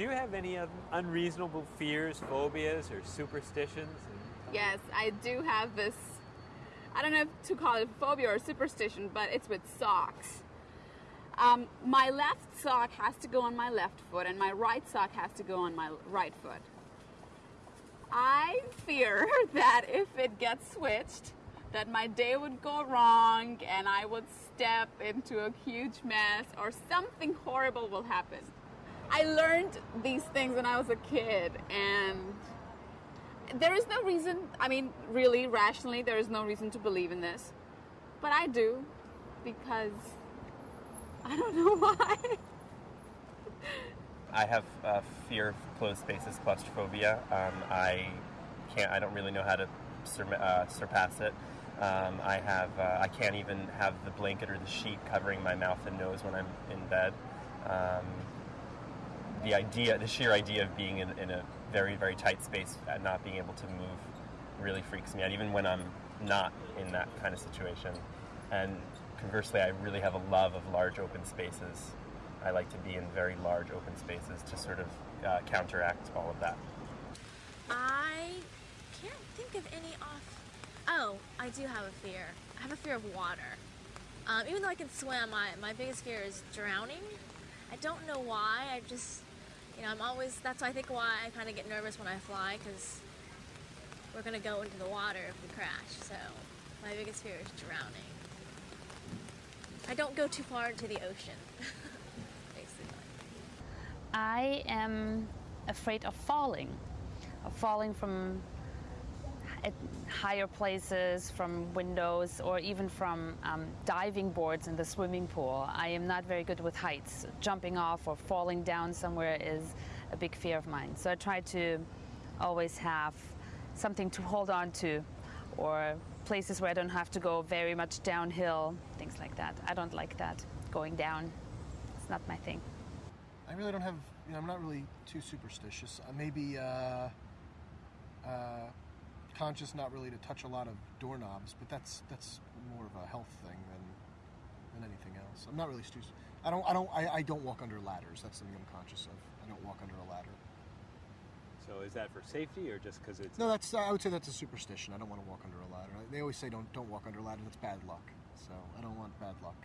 Do you have any unreasonable fears, phobias, or superstitions? Yes, I do have this. I don't know if to call it a phobia or superstition, but it's with socks. Um, my left sock has to go on my left foot, and my right sock has to go on my right foot. I fear that if it gets switched, that my day would go wrong and I would step into a huge mess or something horrible will happen. I learned these things when I was a kid and there is no reason, I mean, really, rationally, there is no reason to believe in this. But I do because I don't know why. I have uh, fear of closed spaces, claustrophobia. Um, I can't. I don't really know how to sur- uh, surpass it. Um, I have. Uh, I can't even have the blanket or the sheet covering my mouth and nose when I'm in bed. Um, the idea, the sheer idea of being in, in, a very, very tight space and not being able to move really freaks me out, even when I'm not in that kind of situation. And conversely, I really have a love of large open spaces. I like to be in very large open spaces to sort of uh, counteract all of that. I can't think of any off. Oh, I do have a fear. I have a fear of water. Um, even though I can swim, my, my biggest fear is drowning. I don't know why. I just, you know, I'm always. That's I think why I kind of get nervous when I fly because we're gonna go into the water if we crash. So my biggest fear is drowning. I don't go too far into the ocean. basically. I am afraid of falling, of falling from at higher places, from windows, or even from um, diving boards in the swimming pool. I am not very good with heights. Jumping off or falling down somewhere is a big fear of mine. So I try to always have something to hold on to, or places where I don't have to go very much downhill, things like that. I don't like that, going down. It's not my thing. I really don't have, you know, I'm not really too superstitious. Uh, maybe uh, uh, conscious not really to touch a lot of doorknobs, but that's that's more of a health thing than than anything else. I'm not really stu- I don't I don't I, I don't walk under ladders. That's something I'm conscious of. I don't walk under a ladder. So is that for safety or just because it's No, that's I would say that's a superstition. I don't want to walk under a ladder. They always say don't don't walk under a ladder. That's bad luck. So I don't want bad luck.